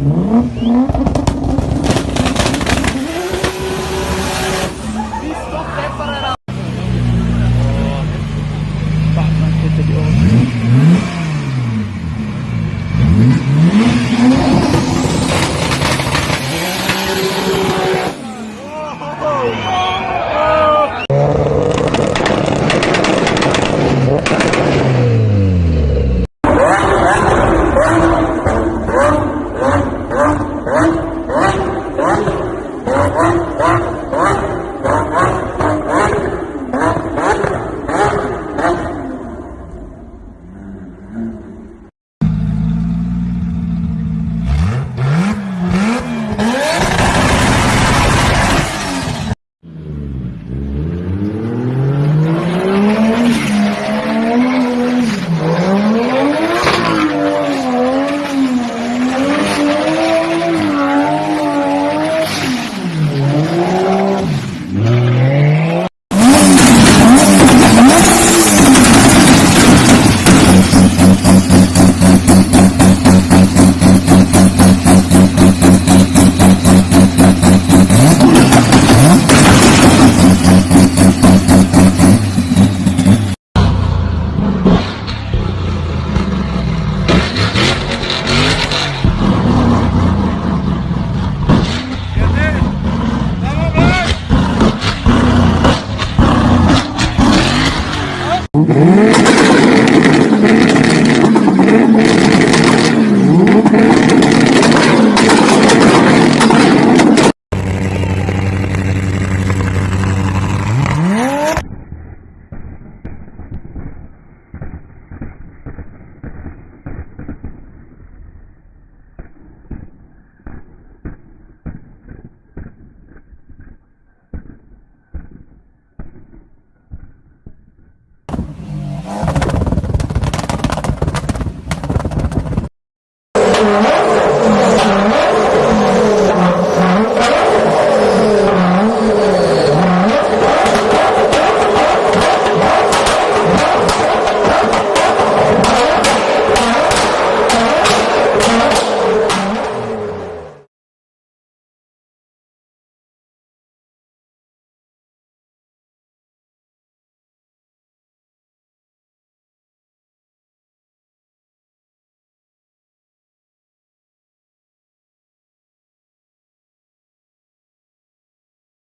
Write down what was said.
Mm-hmm. Ooh.